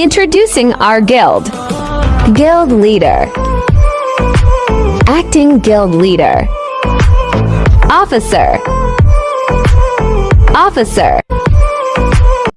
Introducing our guild. Guild leader. Acting guild leader. Officer. Officer.